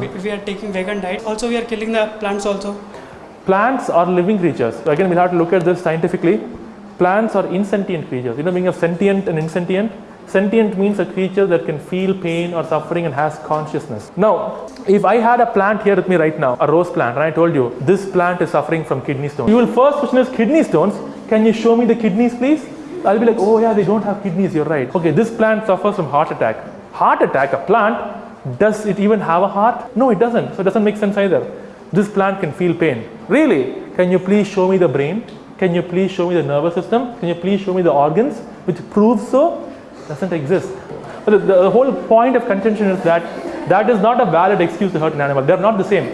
We, we are taking vegan diet. Also, we are killing the plants also. Plants are living creatures. So again, we'll have to look at this scientifically. Plants are insentient creatures. You know, meaning of sentient and insentient. Sentient means a creature that can feel pain or suffering and has consciousness. Now, if I had a plant here with me right now, a rose plant, and I told you this plant is suffering from kidney stones, you will first question is kidney stones. Can you show me the kidneys, please? I'll be like, oh yeah, they don't have kidneys. You're right. Okay, this plant suffers from heart attack. Heart attack, a plant, does it even have a heart? No, it doesn't. So it doesn't make sense either. This plant can feel pain. Really? Can you please show me the brain? Can you please show me the nervous system? Can you please show me the organs which proves so? Doesn't exist. But the, the whole point of contention is that that is not a valid excuse to hurt an animal. They're not the same.